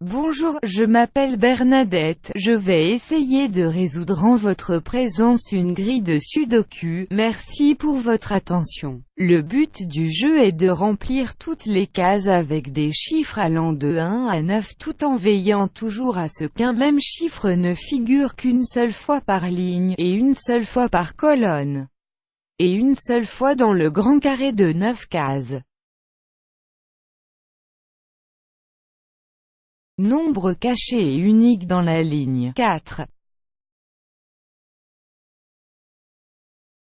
Bonjour, je m'appelle Bernadette, je vais essayer de résoudre en votre présence une grille de sudoku, merci pour votre attention. Le but du jeu est de remplir toutes les cases avec des chiffres allant de 1 à 9 tout en veillant toujours à ce qu'un même chiffre ne figure qu'une seule fois par ligne, et une seule fois par colonne, et une seule fois dans le grand carré de 9 cases. Nombre caché et unique dans la ligne 4.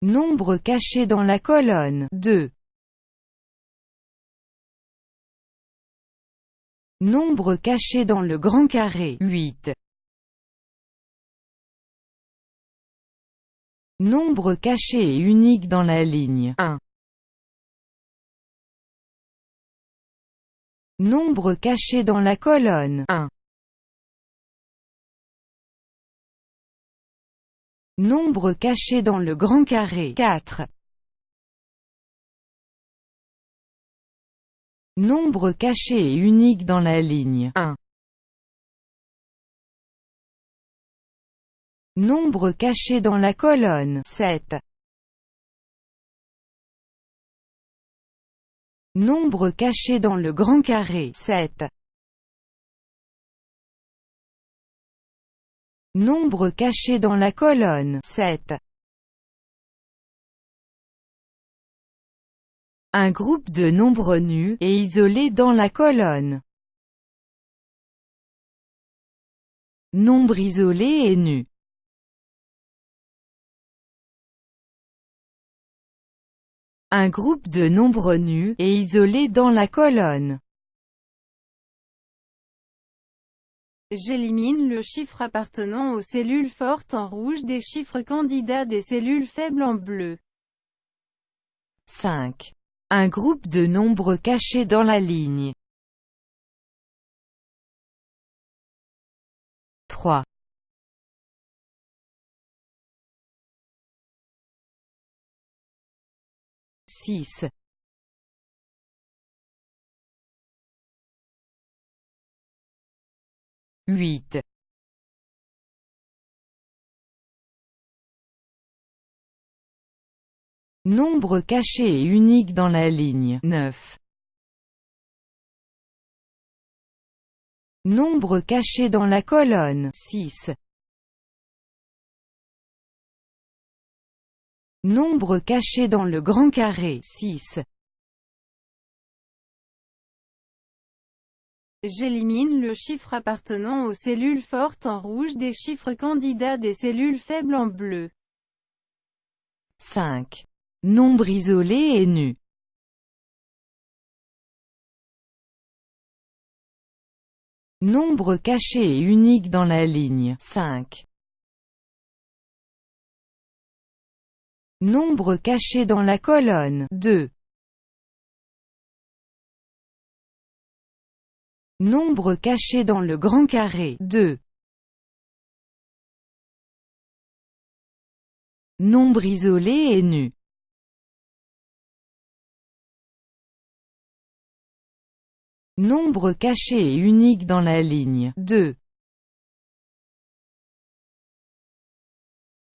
Nombre caché dans la colonne 2. Nombre caché dans le grand carré 8. Nombre caché et unique dans la ligne 1. Nombre caché dans la colonne 1. Nombre caché dans le grand carré 4. Nombre caché et unique dans la ligne 1. Nombre caché dans la colonne 7. Nombre caché dans le grand carré 7. Nombre caché dans la colonne 7. Un groupe de nombres nus, et isolés dans la colonne. Nombre isolé et nu. Un groupe de nombres nus, et isolés dans la colonne. J'élimine le chiffre appartenant aux cellules fortes en rouge des chiffres candidats des cellules faibles en bleu. 5. Un groupe de nombres cachés dans la ligne. 3. 6. Huit. Nombre caché et unique dans la ligne 9. Nombre caché dans la colonne 6. Nombre caché dans le grand carré 6. J'élimine le chiffre appartenant aux cellules fortes en rouge des chiffres candidats des cellules faibles en bleu. 5. Nombre isolé et nu. Nombre caché et unique dans la ligne 5. Nombre caché dans la colonne 2. Nombre caché dans le grand carré 2. Nombre isolé et nu. Nombre caché et unique dans la ligne 2.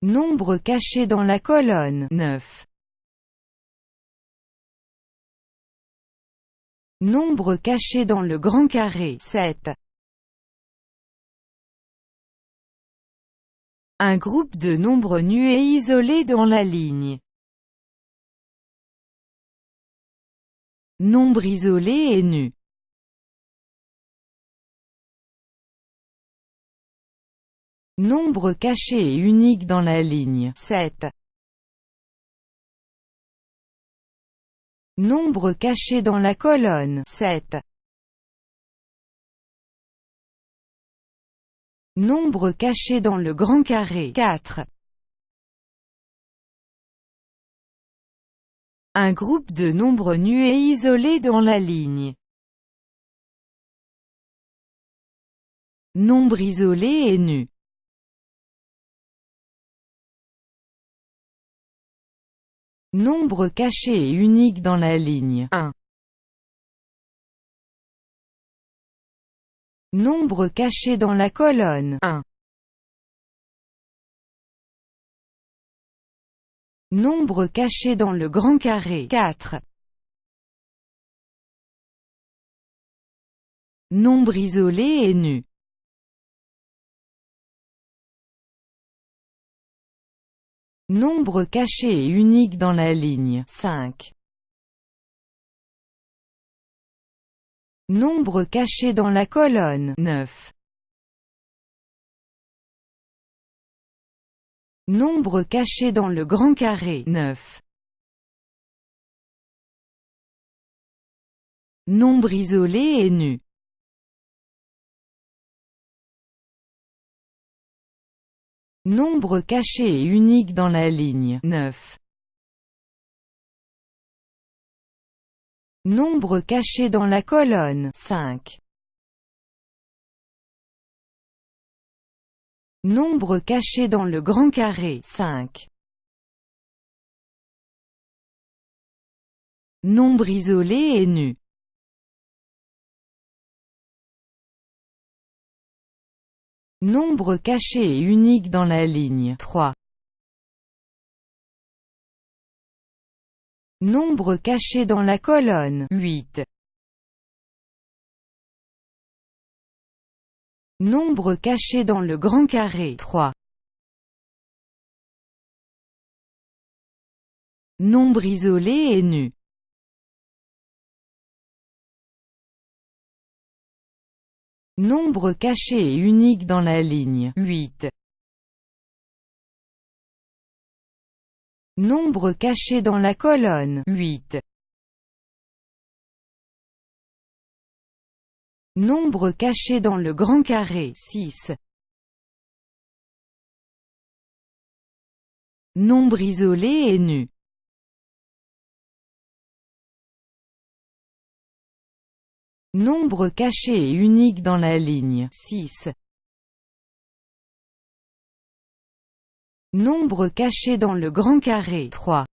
Nombre caché dans la colonne 9. Nombre caché dans le grand carré 7. Un groupe de nombres nus et isolés dans la ligne. Nombre isolé et nu. Nombre caché et unique dans la ligne 7. Nombre caché dans la colonne 7. Nombre caché dans le grand carré 4. Un groupe de nombres nus et isolés dans la ligne. Nombre isolé et nu. Nombre caché et unique dans la ligne 1. Nombre caché dans la colonne 1. Nombre caché dans le grand carré 4. Nombre isolé et nu Nombre caché et unique dans la ligne 5. Nombre caché dans la colonne 9. Nombre caché dans le grand carré 9. Nombre isolé et nu Nombre caché et unique dans la ligne 9. Nombre caché dans la colonne 5. Nombre caché dans le grand carré 5. Nombre isolé et nu Nombre caché et unique dans la ligne 3. Nombre caché dans la colonne 8. Nombre caché dans le grand carré 3. Nombre isolé et nu Nombre caché et unique dans la ligne 8. Nombre caché dans la colonne 8. Nombre caché dans le grand carré 6. Nombre isolé et nu Nombre caché et unique dans la ligne. 6. Nombre caché dans le grand carré. 3.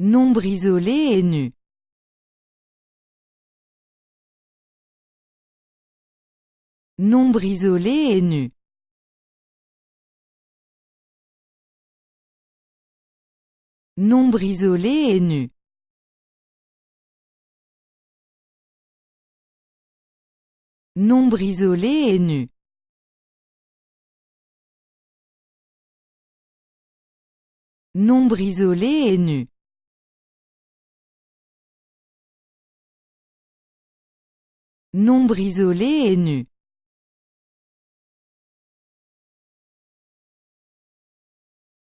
Nombre isolé et nu. Nombre isolé et nu. Nombre isolé et nu Nombre isolé et nu. Nombre isolé et nu. Nombre isolé et nu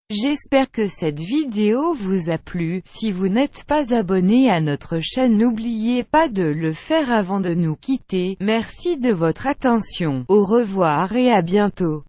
J'espère que cette vidéo vous a plu, si vous n'êtes pas abonné à notre chaîne n'oubliez pas de le faire avant de nous quitter, merci de votre attention, au revoir et à bientôt.